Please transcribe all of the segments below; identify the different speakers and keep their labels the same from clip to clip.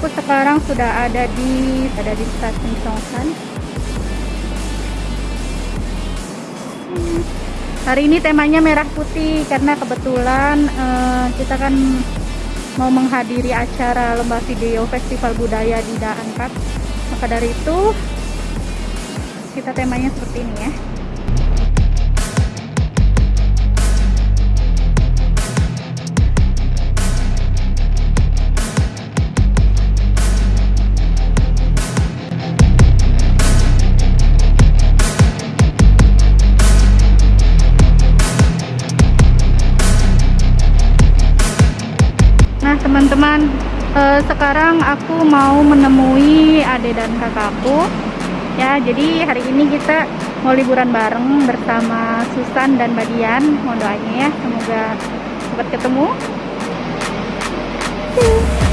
Speaker 1: Aku sekarang sudah ada di Ada di stasiun Songsan. Hmm, Hari ini temanya merah putih Karena kebetulan uh, Kita kan Mau menghadiri acara lomba video Festival Budaya di Daangkat Maka dari itu Kita temanya seperti ini ya sekarang aku mau menemui ade dan kakakku. Ya jadi hari ini kita mau liburan bareng bersama Susan dan Badian mohon doanya ya semoga cepat ketemu. uh,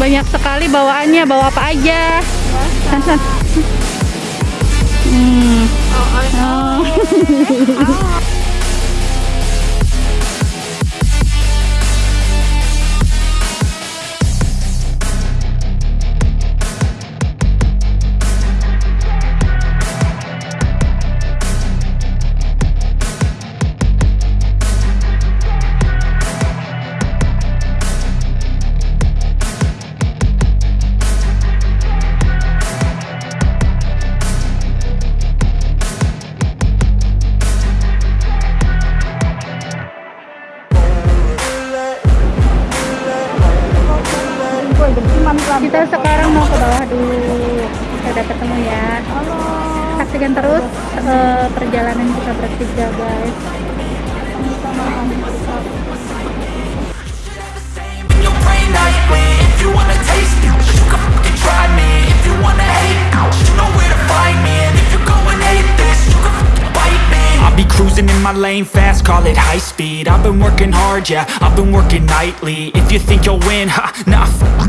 Speaker 1: Banyak sekali bawaannya. Bawa apa aja? San, san. Hmm. Oh. kita
Speaker 2: Cruising in my lane fast, call it high speed. I've been working hard, yeah, I've been working nightly. If you think you'll win, ha, nah,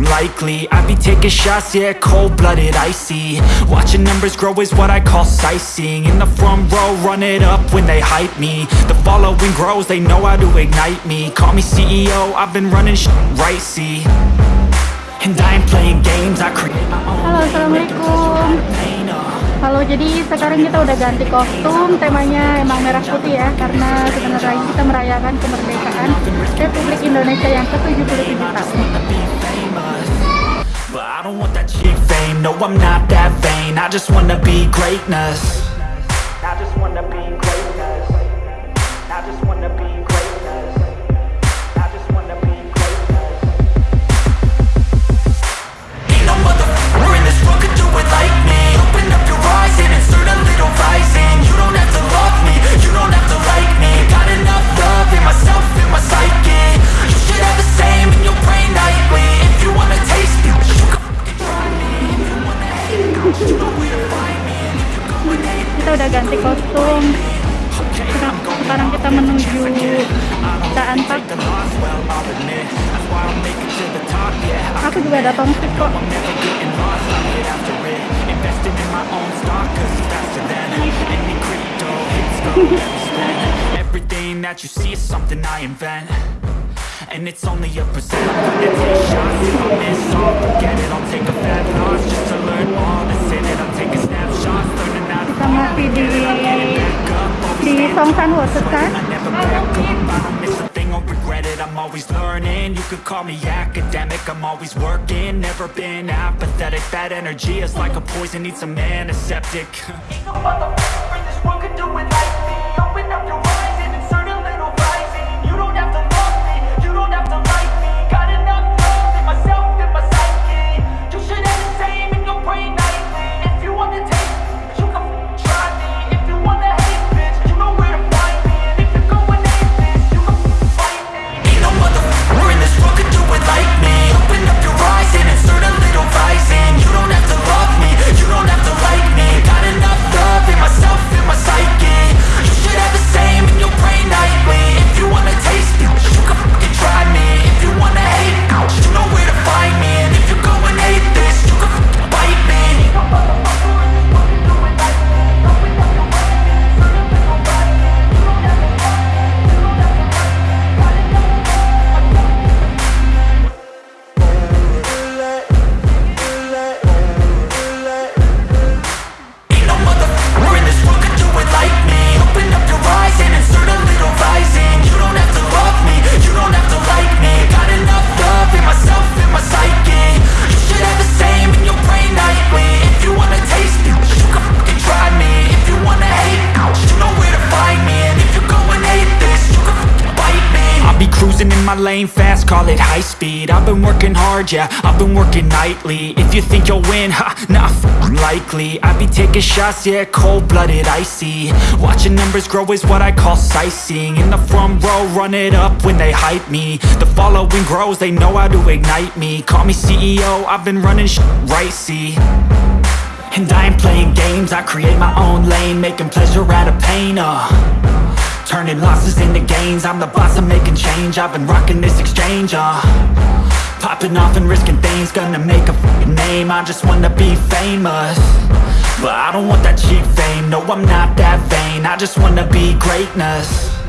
Speaker 2: likely. I be taking shots, yeah, cold-blooded, icy. Watching numbers grow is what I call sightseeing. In the front row, run it up when they hype me. The following grows, they know how to ignite me. Call me CEO, I've been running sh right, see. And I ain't playing games, I create my own
Speaker 1: Assalamualaikum Halo, jadi sekarang kita udah ganti kostum, temanya emang merah putih ya, karena sebentar lagi kita merayakan kemerdekaan Republik Indonesia yang ke-77 tahun. Kita udah ganti kostum. Sekarang, sekarang kita menuju
Speaker 2: the the yeah I
Speaker 1: Aku juga ada tongsit kok.
Speaker 2: Everything that you see is something I invent And it's only a percent miss a thing or regret it. I'm always learning, you could call me academic. I'm always working, never been apathetic. Bad energy is like a poison, needs some antiseptic. Ain't no lane fast, call it high speed. I've been working hard, yeah, I've been working nightly. If you think you'll win, ha, nah, f- likely. I be taking shots, yeah, cold-blooded, icy. Watching numbers grow is what I call sightseeing. In the front row, run it up when they hype me. The following grows, they know how to ignite me. Call me CEO, I've been running sh- right, see? And I ain't playing games, I create my own lane Making pleasure out of pain, uh Turning losses into gains. I'm the boss, I'm making change. I've been rocking this exchange, uh. Popping off and risking things. Gonna make a name. I just wanna be famous. But I don't want that cheap fame. No, I'm not that vain. I just wanna be greatness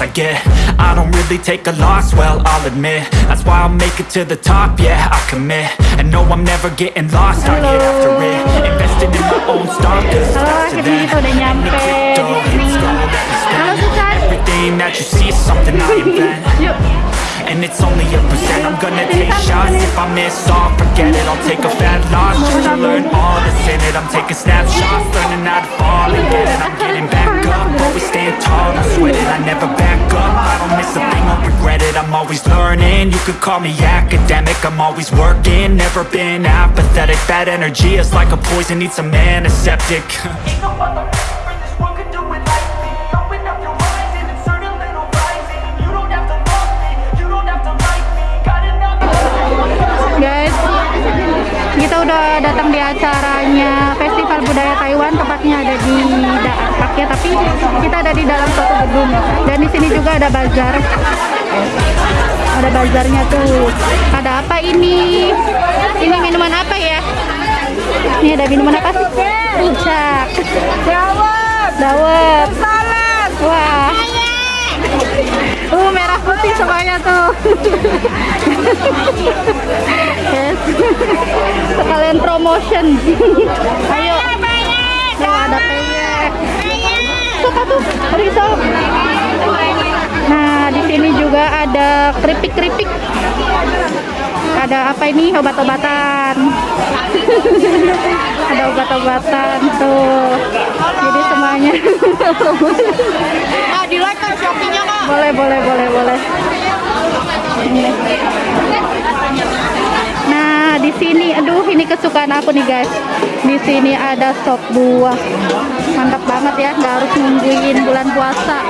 Speaker 2: chance I get. I don't really take a loss, well, I'll admit. That's why I'll make it to the top, yeah, I commit. And no, I'm never getting lost, I get after it. Invested in my own stock, cause it's faster than
Speaker 1: kita udah nyampe
Speaker 2: any crypto,
Speaker 1: di
Speaker 2: gold that we.
Speaker 1: Halo, Susan.
Speaker 2: Everything that you see is something I invent.
Speaker 1: Yuk.
Speaker 2: and it's only a percent. I'm gonna take shots. If I miss all, forget it. I'll take a fat loss. Just to learn all that's in it. I'm taking snapshots Learning how to fall and get it I'm getting back up. Always stand tall, don't sweat it I never back up. I don't miss a thing, I'll regret it. I'm always learning. You could call me academic. I'm always working. Never been apathetic. Bad energy is like a poison. Needs a antiseptic Ain't no
Speaker 1: udah datang di acaranya. Festival Budaya Taiwan tepatnya ada di Park ya tapi kita ada di dalam suatu gedung. Dan di sini juga ada bazar. Ada bazarnya tuh. Ada apa ini? Ini minuman apa ya? Ini ada minuman apa puncak dawet. Dawet. Salad. Wah Uh, merah putih semuanya tuh. yes. Sekalian promotion. Ayo. Tuh ada. Suka tuh. Nah, di sini juga ada keripik-keripik. Ada apa ini? Obat-obatan. ada obat-obatan tuh. Jadi semuanya.
Speaker 3: Ah, di like kan Kak.
Speaker 1: Boleh boleh boleh boleh. Nah di sini aduh ini kesukaan aku nih guys. Di sini ada sop buah. Mantap banget ya nggak harus nungguin bulan puasa.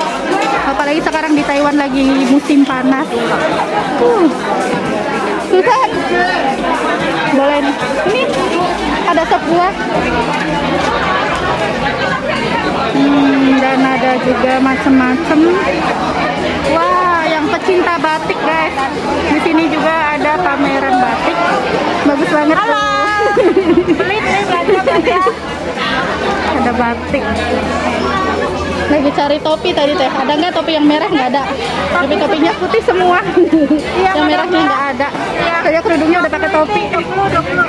Speaker 1: Apalagi sekarang di Taiwan lagi musim panas. Uh. Susan boleh nih. Ini ada sop buah. Hmm, dan ada juga macam-macam. Wah, yang pecinta batik guys. Di sini juga ada pameran batik. Bagus banget tuh.
Speaker 3: Beli nih belanja belanja.
Speaker 1: ada batik. Lagi cari topi tadi teh. Ada nggak topi yang merah? Nggak ada. Tapi topinya putih semua. yang merahnya nggak ada. Saya kerudungnya udah pakai topi.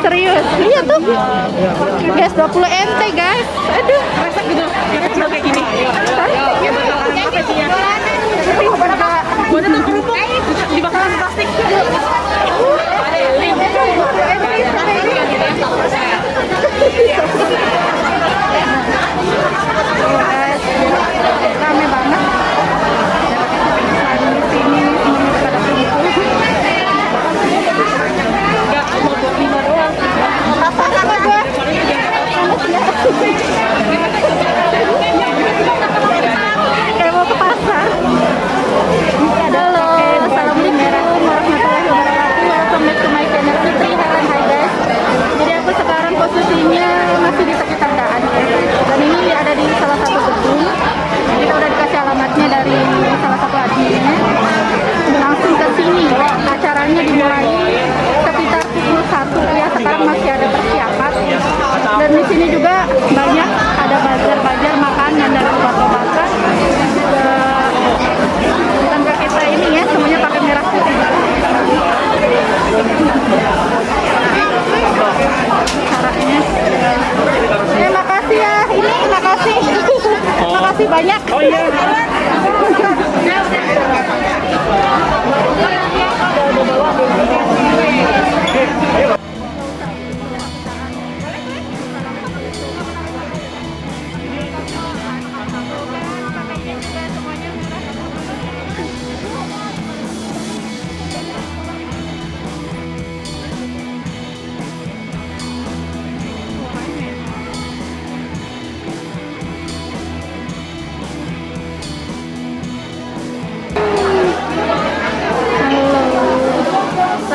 Speaker 1: Serius? Iya tuh. Guys, 20 NT guys. Aduh.
Speaker 3: Resek gitu. Kayak gini.
Speaker 1: Yeah.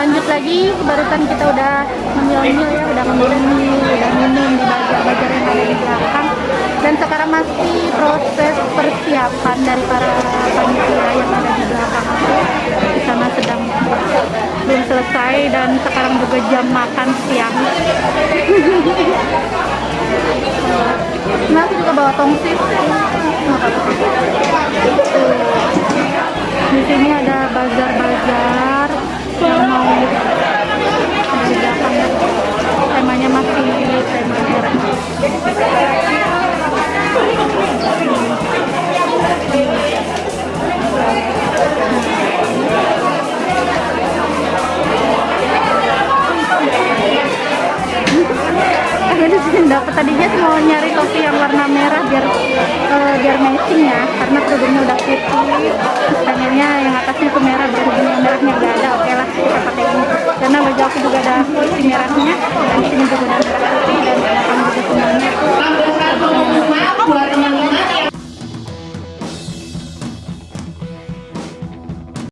Speaker 1: Lanjut lagi barusan kita udah menyel-nyel ya udah minum udah minum di bajar-bajar yang ada di belakang. Dan sekarang masih proses persiapan dari para panitia yang ada di belakang aku. Di sana sedang belum selesai dan sekarang juga jam makan siang. Nah juga bawa tongsis di sini ada bazar-bazar temanya masih tema merah dapat tadinya sih mau nyari topi yang warna merah biar uh, biar matching ya karena kerudungnya udah putih pengennya yang atasnya itu merah berhubung yang merahnya nggak ada oke okay lah kita pakai ini. Karena baju aku juga ada si merahnya dan sini juga ada merah putih dan belakang juga semuanya. Buat